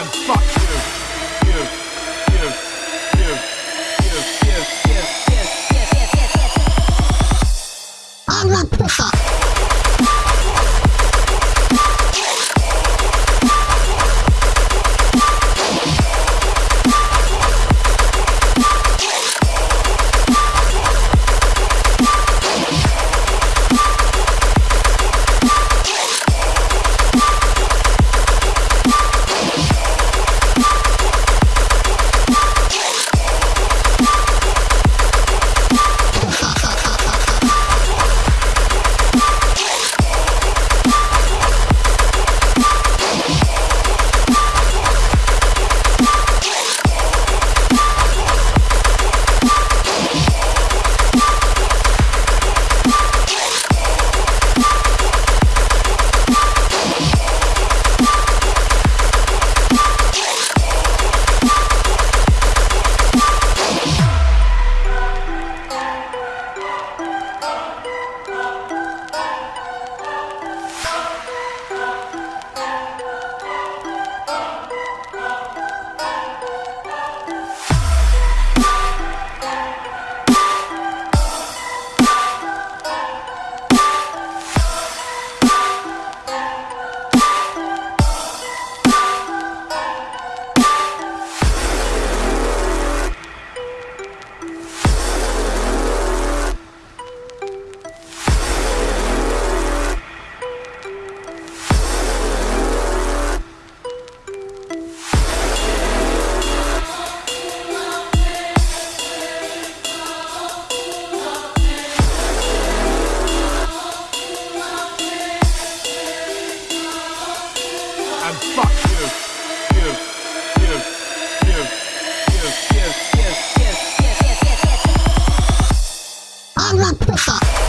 and fuck. And fuck you. You, you, you, you, you, you, you, you, you, you. I want push-up.